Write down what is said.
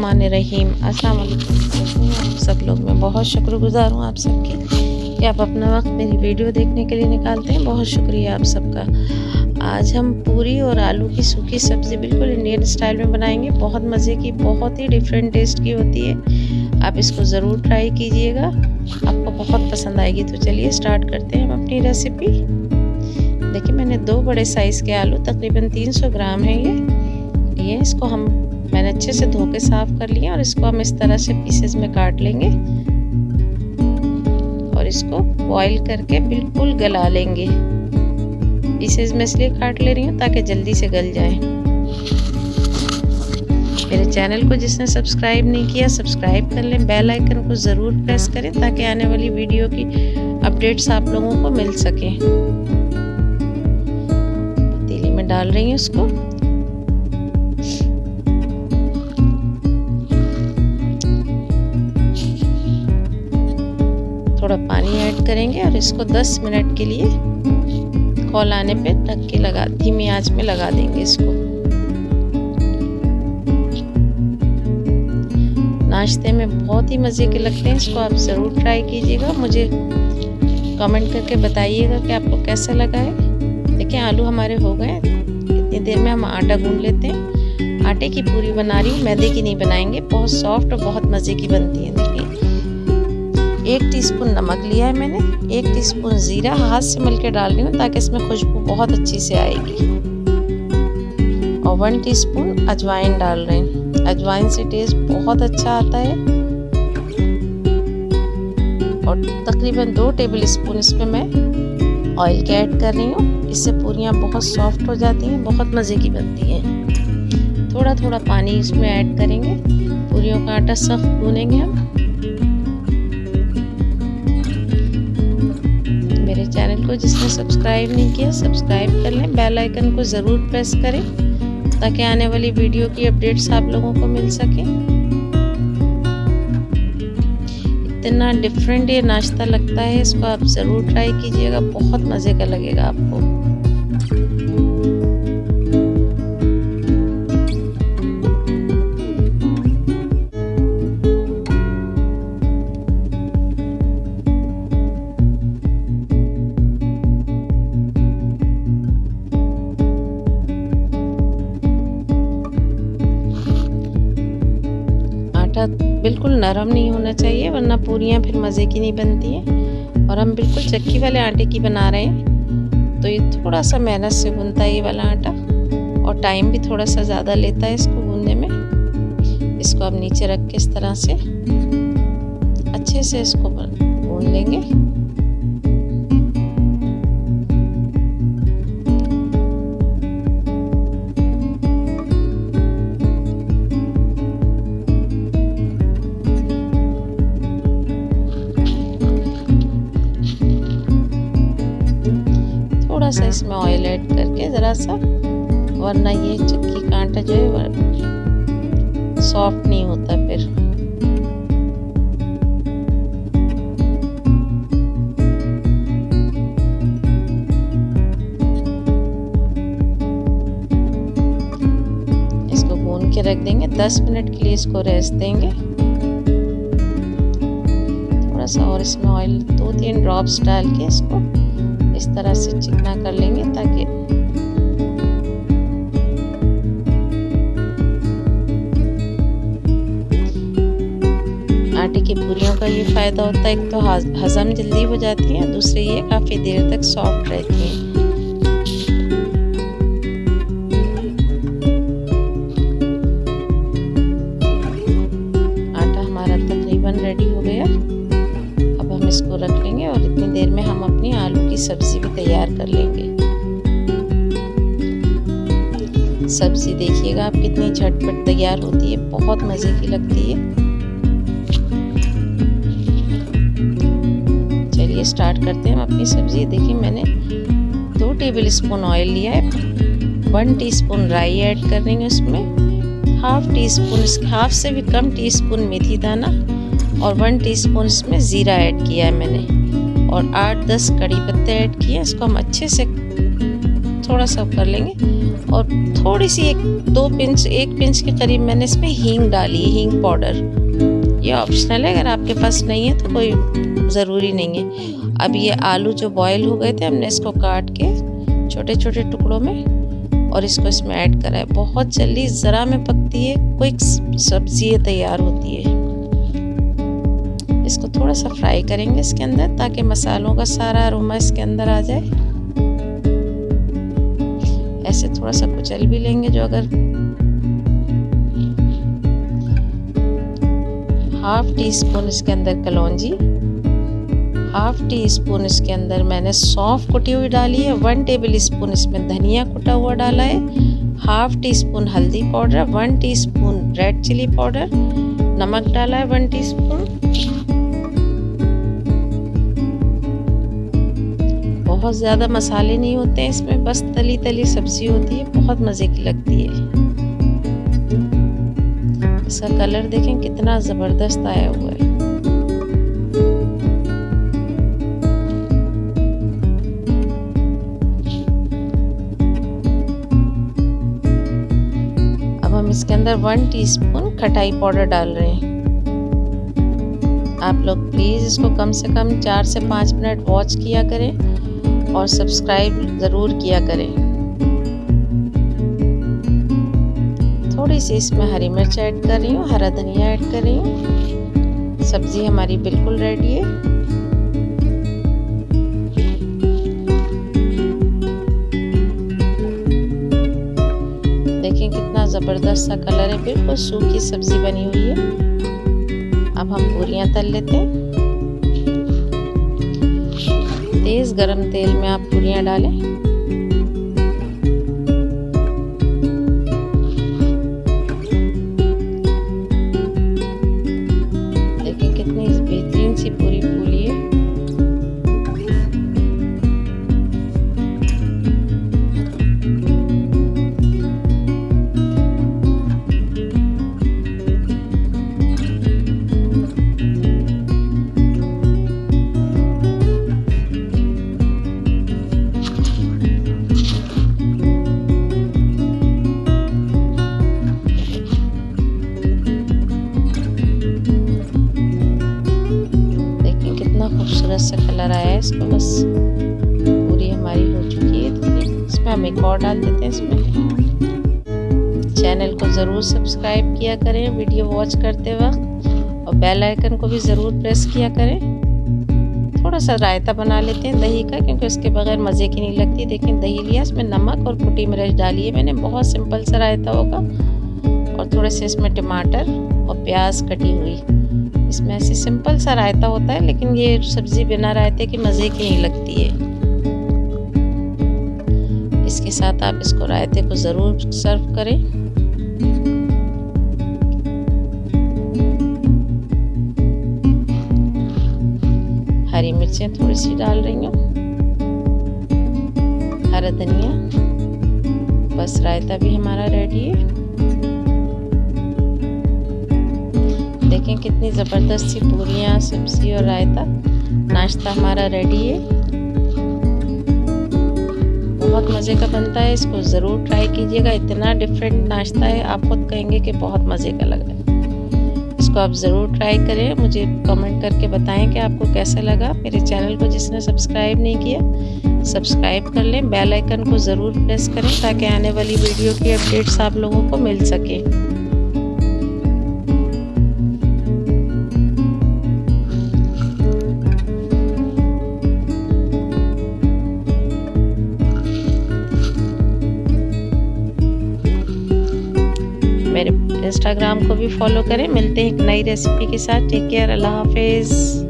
रहीम। अस्सलाम वालेकुम सब लोग, मैं बहुत शुक्रगुजार हूँ आप सबकी कि आप अपना वक्त मेरी वीडियो देखने के लिए निकालते हैं। बहुत शुक्रिया आप सबका। आज हम पूरी और आलू की सूखी सब्ज़ी बिल्कुल इंडियन स्टाइल में बनाएँगे। बहुत मज़े की, बहुत ही डिफरेंट टेस्ट की होती है। आप इसको ज़रूर ट्राई कीजिएगा। आपको बहुत पसंद आएगी। तो चलिए स्टार्ट करते हैं हम अपनी रेसिपी देखिए, मैंने दो बड़े साइज़ के आलू, तकरीबन 300 ग्राम है ये। ये इसको हम मैंने अच्छे से धो के साफ़ कर लिया और इसको हम इस तरह से पीसेस में काट लेंगे। और इसको बॉईल करके बिल्कुल गला लेंगे। पीसेस में इसलिए काट ले रही हूँ ताकि जल्दी से गल जाए। मेरे चैनल को जिसने सब्सक्राइब नहीं किया सब्सक्राइब कर लें। बेल आइकन को ज़रूर प्रेस करें ताकि आने वाली वीडियो की अपडेट्स आप लोगों को मिल सकें। पतीली में डाल रही हूँ उसको थोड़ा पानी ऐड करेंगे और इसको 10 मिनट के लिए कॉल आने पे ढक के लगा, धीमी आँच में लगा देंगे इसको। नाश्ते में बहुत ही मज़े के लगते हैं, इसको आप ज़रूर ट्राई कीजिएगा। मुझे कमेंट करके बताइएगा कि आपको कैसा लगा है। देखिए, आलू हमारे हो गए इतनी देर में हम आटा गूंद लेते हैं। आटे की पूरी बना रही हूँ, मैदे की नहीं बनाएँगे। बहुत सॉफ्ट और बहुत मज़े की बनती है। एक टीस्पून नमक लिया है मैंने, एक टीस्पून ज़ीरा हाथ से मिल के डाल रही हूँ ताकि इसमें खुशबू बहुत अच्छी से आएगी। और वन टीस्पून अजवाइन डाल रहे हैं। अजवाइन से टेस्ट बहुत अच्छा आता है। और तकरीबन दो टेबल स्पून इसमें मैं ऑयल के ऐड कर रही हूँ। इससे पूरियाँ बहुत सॉफ्ट हो जाती हैं, बहुत मज़े की बनती हैं। थोड़ा थोड़ा पानी इसमें ऐड करेंगे। पूरियों का आटा सख्त भूनेंगे हम। को जिसने सब्सक्राइब नहीं किया, सब्सक्राइब कर लें। बेल आइकन को ज़रूर प्रेस करें, ताकि आने वाली वीडियो की अपडेट्स आप लोगों को मिल सके। इतना डिफरेंट ये नाश्ता लगता है, इसको आप ज़रूर ट्राई कीजिएगा, बहुत मज़े का लगेगा आपको। बिल्कुल नरम नहीं होना चाहिए, वरना पूरियाँ फिर मज़े की नहीं बनती हैं। और हम बिल्कुल चक्की वाले आटे की बना रहे हैं। तो ये थोड़ा सा मेहनत से बुनता है ये वाला आटा, और टाइम भी थोड़ा सा ज़्यादा लेता है इसको बुनने में। इसको अब नीचे रख के इस तरह से अच्छे से इसको भून लेंगे। थोड़ा सा इसमें ऑयल ऐड करके ज़रा सा, वरना ये चक्की का आटा जो है सॉफ्ट नहीं होता फिर। इसको भून के रख देंगे 10 मिनट के लिए इसको रेस्ट देंगे। थोड़ा सा और इसमें ऑयल दो तीन ड्रॉप्स डाल के इसको इस तरह से चिकना कर लेंगे ताकि आटे की पूरियों का ये फ़ायदा होता है। एक तो हज़म जल्दी हो जाती है, दूसरे ये काफ़ी देर तक सॉफ्ट रहती हैं। सब्ज़ी भी तैयार कर लेंगे। सब्ज़ी देखिएगा आप कितनी झटपट तैयार होती है, बहुत मज़े की लगती है। चलिए स्टार्ट करते हैं हम अपनी सब्ज़ी। देखिए मैंने दो टेबल स्पून ऑयल लिया है। वन टीस्पून राई ऐड कर रही हूँ इसमें। हाफ़ टी स्पून हाफ़ से भी कम टीस्पून मेथी दाना। और वन टीस्पून इसमें ज़ीरा ऐड किया है मैंने। और आठ, दस कड़ी पत्ते ऐड किए इसको हम अच्छे से थोड़ा सा कर लेंगे। और थोड़ी सी एक, दो पिंच, एक पिंच के करीब मैंने इसमें हींग डाली है, हींग पाउडर। ये ऑप्शनल है, अगर आपके पास नहीं है तो कोई ज़रूरी नहीं है। अब ये आलू जो बॉयल हो गए थे, हमने इसको काट के छोटे छोटे टुकड़ों में और इसको इसमें ऐड करा है। बहुत जल्दी ज़रा में पकती है क्विक सब्ज़ी तैयार होती है। इसको थोड़ा सा फ्राई करेंगे इसके अंदर, ताकि मसालों का सारा अरोमा इसके अंदर आ जाए। ऐसे थोड़ा सा कुचल भी लेंगे जो अगर हाफ़ टी स्पून इसके अंदर कलौजी हाफ़ टी स्पून इसके अंदर मैंने सौंफ कुटी हुई डाली है वन टेबल स्पून इसमें धनिया कुटा हुआ डाला है हाफ़ टी स्पून हल्दी powder one teaspoon red chilli powder, नमक डाला है वन टी स्पून बहुत ज़्यादा मसाले नहीं होते हैं, इसमें बस तली तली सब्ज़ी होती है, बहुत मज़े की लगती है। इसका कलर देखें, कितना ज़बरदस्त आया हुआ है। अब हम इसके अंदर वन टीस्पून खटाई पाउडर डाल रहे हैं। आप लोग प्लीज़ इसको कम से कम चार से पाँच मिनट वॉच किया करें। और सब्सक्राइब ज़रूर किया करें। थोड़ी सी इसमें हरी मिर्च ऐड कर रही हूँ, हरा धनिया ऐड कर रही हूँ। सब्ज़ी हमारी बिल्कुल रेडी है। देखें कितना ज़बरदस्त सा कलर है, बिल्कुल सूखी सब्ज़ी बनी हुई है। अब हम पूरियाँ तल लेते हैं। तेज़ गरम तेल में आप पूरियाँ डालें। हम एक और डाल देते हैं इसमें। चैनल को ज़रूर सब्सक्राइब किया करें, वीडियो वॉच करते वक्त, और बेल आइकन को भी ज़रूर प्रेस किया करें। थोड़ा सा रायता बना लेते हैं दही का, क्योंकि उसके बगैर मज़े की नहीं लगती। देखें दही लिया, इसमें नमक और कुटी मिर्च डाली है मैंने, बहुत सिंपल सा रायता होगा। और थोड़े से इसमें टमाटर और प्याज कटी हुई। इसमें ऐसे सिंपल सा रायता होता है, लेकिन ये सब्ज़ी बिना रायते की मज़े की नहीं लगती है। इसके साथ आप इसको रायते को ज़रूर सर्व करें। हरी मिर्चें थोड़ी सी डाल रही हूँ। हरा धनिया, बस रायता भी हमारा रेडी है। देखें कितनी ज़बरदस्त सी पूरियाँ सब्ज़ी और रायता। नाश्ता हमारा रेडी है। बहुत मज़े का बनता है, इसको ज़रूर ट्राई कीजिएगा। इतना डिफरेंट नाश्ता है, आप खुद कहेंगे कि बहुत मज़े का लग रहा है। इसको आप ज़रूर ट्राई करें, मुझे कमेंट करके बताएँ कि आपको कैसा लगा। मेरे चैनल को जिसने सब्सक्राइब नहीं किया सब्सक्राइब कर लें। बेल आइकन को ज़रूर प्रेस करें ताकि आने वाली वीडियो की अपडेट्स आप लोगों को मिल सके। मेरे इंस्टाग्राम को भी फॉलो करें। मिलते हैं एक नई रेसिपी के साथ। टेक केयर अल्लाह हाफिज़।